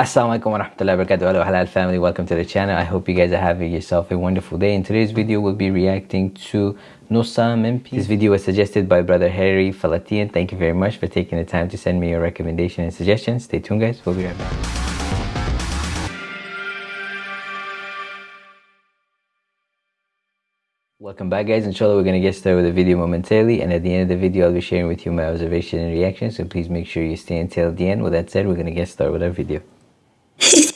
Assalamualaikum warahmatullahi wabarakatuh. Hello Halal family, welcome to the channel. I hope you guys are having yourself a wonderful day. In today's video, we'll be reacting to Nusa Mimpi. This video was suggested by brother Harry Falatian. Thank you very much for taking the time to send me your recommendation and suggestions. Stay tuned guys, we'll be right back. Welcome back guys, inshallah we're going to get started with the video momentarily and at the end of the video I'll be sharing with you my observation and reaction so please make sure you stay until the end. With that said, we're going to get started with our video. Hehehe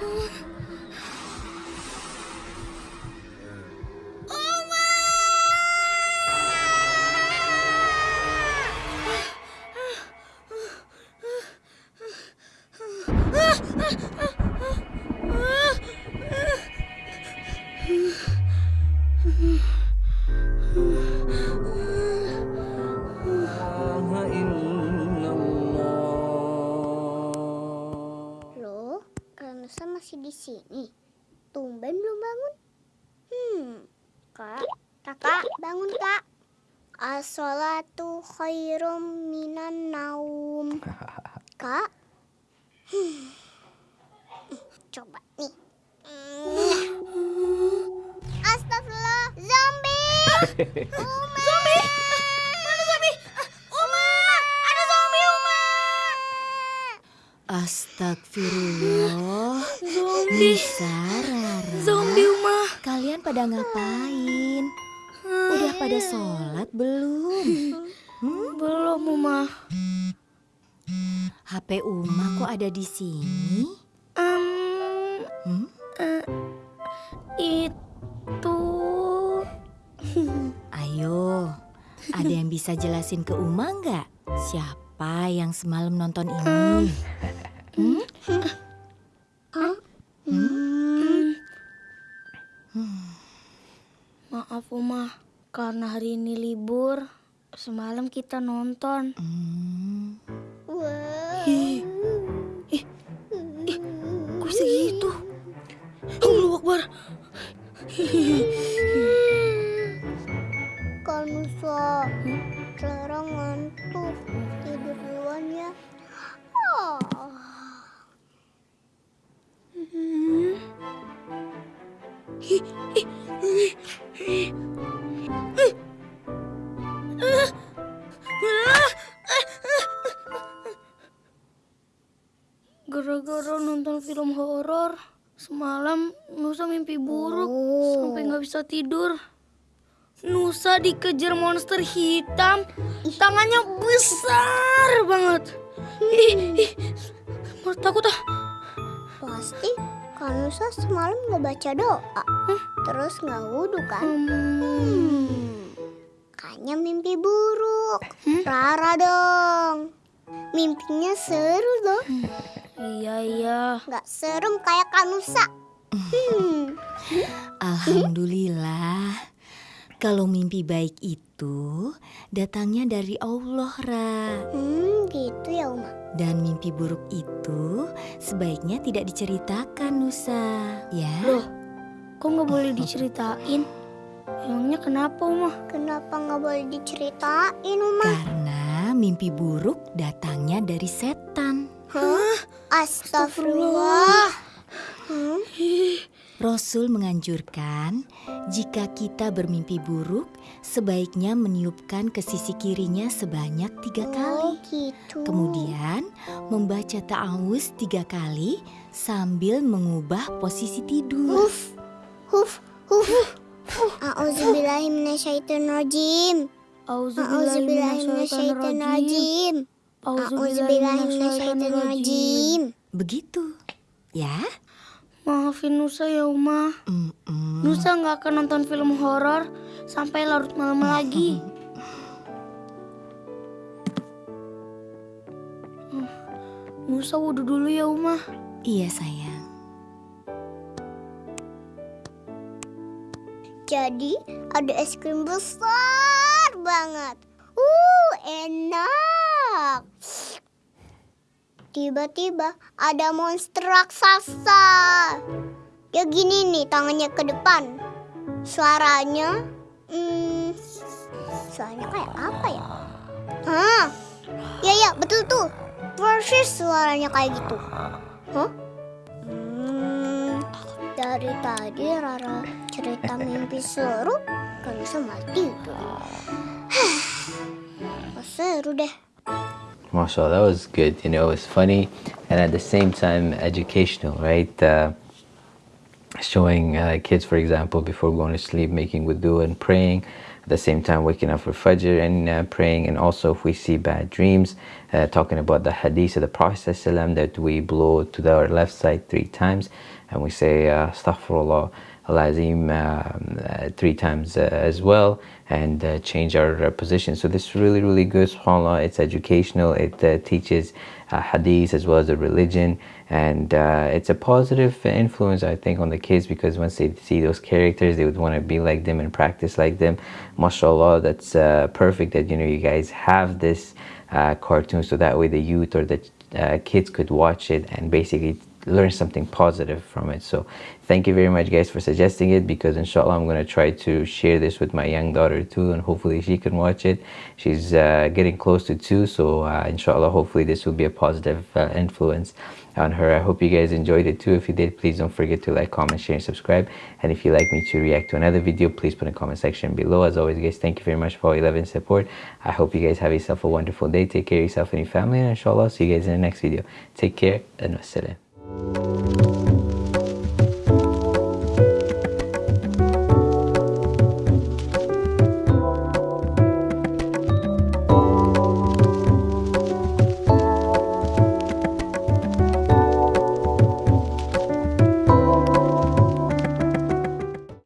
Loh, di sini. Tumben belum bangun. Hmm, kak, kakak bangun kak. As-salatu khairum minan naum. Kak, Hmm. coba nih. Hmm. Astagfirullah, zombie! Zombie? Astagfirullah. Zombie. Nisa, Rara. Zombie Uma. Kalian pada ngapain? Udah pada sholat belum? Belum Uma. HP Uma kok ada di sini? Em, Hmm? eh, itu Ayo, ada yang bisa jelasin ke Uma nggak? Siapa yang semalam nonton ini? Hmm? maaf Uma karena hari ini libur. Semalam kita nonton. Hmm. Wah. Ih, ih, ih, kok bisa gitu? Allah Akbar. Kanusa, Clara ngantuk. Tidur duluan ya. Oh. Gara-gara nonton film horor, semalam Nusa mimpi buruk Oh. sampai nggak bisa tidur. Nusa dikejar monster hitam, tangannya besar banget. Ih, ih, takut ah. Pasti Kanusa semalam nggak baca doa. Terus nggak wudhu kan? Hmm. Kayaknya mimpi buruk. Rara dong. Mimpinya seru dong. Iya iya. Nggak serem kayak Kanusa. Hmm. Alhamdulillah. Kalau mimpi baik itu datangnya dari Allah, Ra. Hmm, gitu ya Uma. Dan mimpi buruk itu sebaiknya tidak diceritakan, Nusa. Ya. Loh, kok nggak boleh diceritain? Emangnya kenapa, Uma? Kenapa nggak boleh diceritain Uma? Karena mimpi buruk datangnya dari setan. Hah? Astagfirullah. Hmm? Rasul menganjurkan jika kita bermimpi buruk, sebaiknya meniupkan ke sisi kirinya sebanyak tiga Oh kali. gitu. Kemudian membaca ta'awuz tiga kali sambil mengubah posisi tidur. Huf, huf, huf. A'udzubillahiminasyaitonirrajim. Auzubillahiminasyaitonirrajim. A'udzubillahiminasyaitonirrajim. A'udzubillahiminasyaitonirrajim. Begitu, ya. Maafin Nusa ya Uma. Nusa nggak akan nonton film horor sampai larut malam lagi. Nusa wudhu dulu ya Uma. Iya sayang. Jadi ada es krim besar banget. Uh, enak. Tiba-tiba ada monster raksasa. Ya gini nih tangannya ke depan. Suaranya, hmm, suaranya kayak apa ya? Hah? Ya ya betul tuh. Persis suaranya kayak gitu. Hah? Hmm, dari tadi Rara cerita mimpi seru, gak bisa mati seru deh. Mashallah, that was good. You know, it was funny and at the same time educational, right? Uh, showing uh, kids, for example, before going to sleep, making wudu and praying. At the same time, waking up for Fajr and uh, praying. And also, if we see bad dreams, uh, talking about the hadith of the Prophet that we blow to our left side three times and we say, uh, Astaghfirullah. Al-Azim um, uh, three times uh, as well and uh, change our position. So this is really, really good, subhanAllah. It's educational. It teaches hadith as well as a religion. And it's a positive influence, I think, on the kids because once they see those characters, they would want to be like them and practice like them. MashaAllah, that's perfect that, you know, you guys have this cartoon so that way the youth or the uh, kids could watch it and basically learn something positive from it. So thank you very much guys for suggesting it because inshallah i'm going to try to share this with my young daughter too and hopefully she can watch it. She's uh, getting close to two so uh, inshallah hopefully this will be a positive uh, influence on her. I hope you guys enjoyed it too. If you did please don't forget to like comment share and subscribe. And if you'd like me to react to another video please put in the comment section below. As always guys thank you very much for all your love and support. I hope you guys have yourself a wonderful day. Take care of yourself and your family and inshallah see you guys in the next video. Take care and wassalam Thank you.